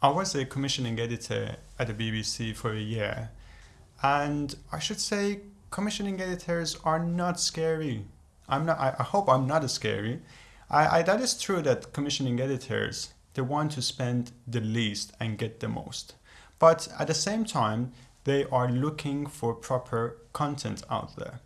I was a commissioning editor at the BBC for a year, and I should say commissioning editors are not scary. I'm not. I, I hope I'm not scary. I, I, that is true that commissioning editors they want to spend the least and get the most, but at the same time they are looking for proper content out there.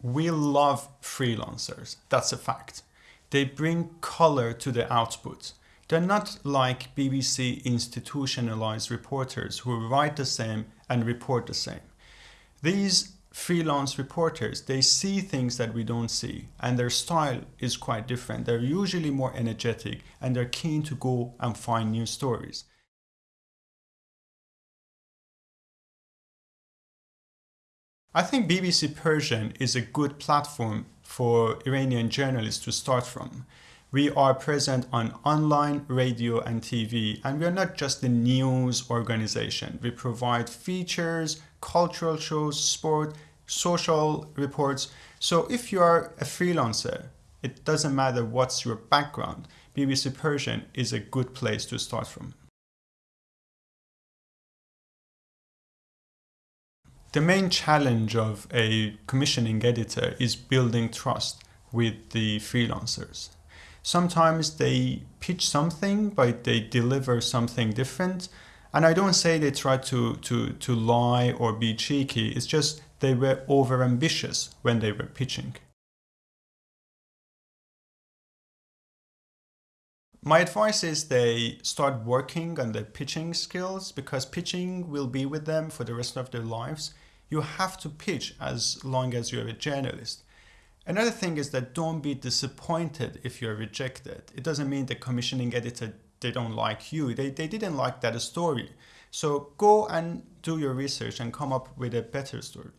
We love freelancers, that's a fact. They bring color to the output. They're not like BBC institutionalized reporters who write the same and report the same. These freelance reporters, they see things that we don't see and their style is quite different. They're usually more energetic and they're keen to go and find new stories. I think BBC Persian is a good platform for Iranian journalists to start from. We are present on online, radio and TV and we are not just a news organization. We provide features, cultural shows, sport, social reports. So if you are a freelancer, it doesn't matter what's your background, BBC Persian is a good place to start from. The main challenge of a commissioning editor is building trust with the freelancers. Sometimes they pitch something, but they deliver something different. And I don't say they try to, to, to lie or be cheeky, it's just they were over ambitious when they were pitching. My advice is they start working on their pitching skills because pitching will be with them for the rest of their lives you have to pitch as long as you're a journalist. Another thing is that don't be disappointed if you're rejected. It doesn't mean the commissioning editor, they don't like you. They, they didn't like that story. So go and do your research and come up with a better story.